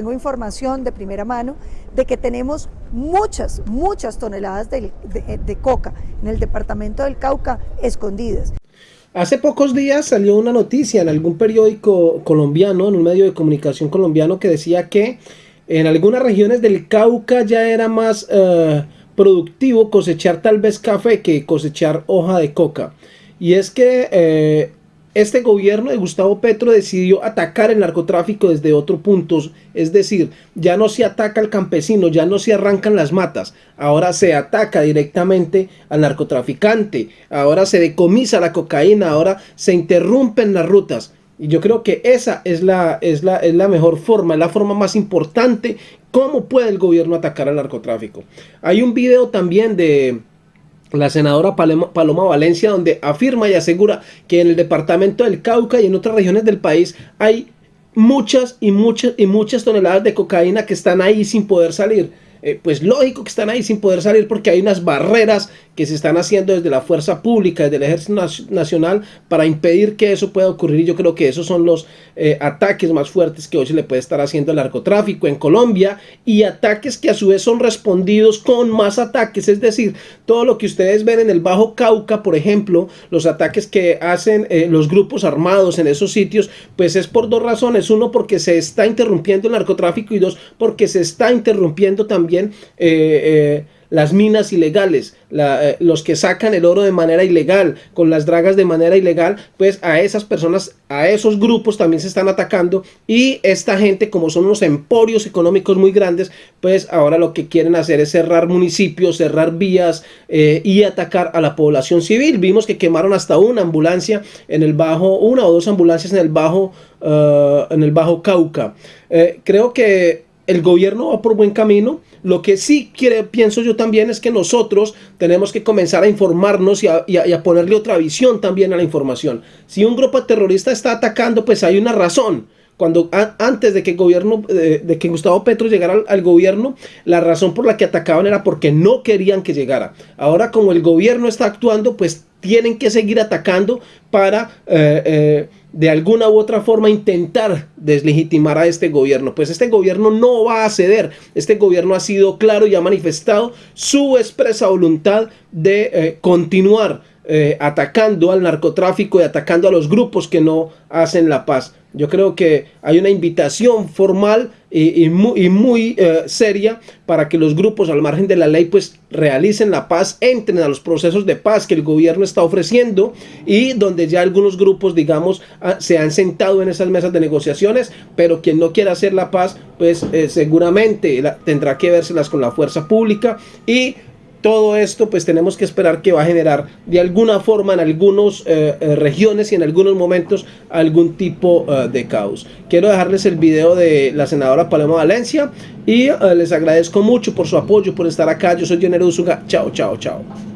Tengo información de primera mano de que tenemos muchas, muchas toneladas de, coca en el departamento del Cauca escondidas. Hace pocos días salió una noticia en algún periódico colombiano, en un medio de comunicación colombiano, que decía que en algunas regiones del Cauca ya era más eh, productivo cosechar tal vez café que cosechar hoja de coca. Y es que eh, este gobierno de Gustavo Petro decidió atacar el narcotráfico desde otro punto, es decir, ya no se ataca al campesino, ya no se arrancan las matas, ahora se ataca directamente al narcotraficante, ahora se decomisa la cocaína, ahora se interrumpen las rutas. Y yo creo que esa es la, es la, es la mejor forma, es la forma más importante, cómo puede el gobierno atacar al narcotráfico. Hay un video también de la senadora Paloma, Valencia, donde afirma y asegura que en el departamento del Cauca y en otras regiones del país hay muchas y muchas y muchas toneladas de cocaína que están ahí sin poder salir. Eh, pues lógico que están ahí sin poder salir porque hay unas barreras que se están haciendo desde la fuerza pública, desde el ejército nacional para impedir que eso pueda ocurrir. Yo creo que esos son los eh, ataques más fuertes que hoy se le puede estar haciendo al narcotráfico en Colombia. Y ataques que a su vez son respondidos con más ataques, es decir, todo lo que ustedes ven en el Bajo Cauca, por ejemplo, los ataques que hacen eh, los grupos armados en esos sitios, pues es por dos razones, uno porque se está interrumpiendo el narcotráfico y dos porque se está interrumpiendo también eh, las minas ilegales, eh, los que sacan el oro de manera ilegal, con las dragas de manera ilegal, pues a esas personas, a esos grupos también se están atacando y esta gente como son unos emporios económicos muy grandes, pues ahora lo que quieren hacer es cerrar municipios, cerrar vías eh, y atacar a la población civil. Vimos que quemaron hasta una ambulancia en el bajo, una o dos ambulancias en el bajo, eh, en el bajo Cauca. creo que el gobierno va por buen camino. Lo que sí quiere, pienso yo también es que nosotros tenemos que comenzar a informarnos y a, ponerle otra visión también a la información. Si un grupo terrorista está atacando, pues hay una razón cuando antes de que el gobierno de, que Gustavo Petro llegara al, gobierno la razón por la que atacaban era porque no querían que llegara ahora como el gobierno está actuando pues tienen que seguir atacando para eh, eh, de alguna u otra forma intentar deslegitimar a este gobierno. Pues este gobierno no va a ceder. Este gobierno ha sido claro y ha manifestado su expresa voluntad de eh, continuar eh, atacando al narcotráfico y atacando a los grupos que no hacen la paz. Yo creo que hay una invitación formal y, muy, eh, seria para que los grupos al margen de la ley pues realicen la paz, entren a los procesos de paz que el gobierno está ofreciendo y donde ya algunos grupos digamos ah, se han sentado en esas mesas de negociaciones, pero quien no quiera hacer la paz pues eh, seguramente tendrá que vérselas con la fuerza pública y todo esto pues tenemos que esperar que va a generar de alguna forma en algunas eh, eh, regiones y en algunos momentos algún tipo eh, de caos. Quiero dejarles el video de la senadora Paloma Valencia y les agradezco mucho por su apoyo, por estar acá. Yo soy Jenero Usuga. Chao, chao, chao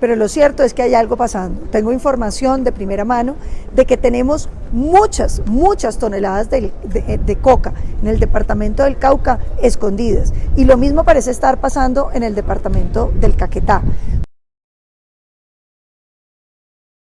pero lo cierto es que hay algo pasando. Tengo información de primera mano de que tenemos muchas, muchas toneladas de, coca en el departamento del Cauca escondidas. Y lo mismo parece estar pasando en el departamento del Caquetá.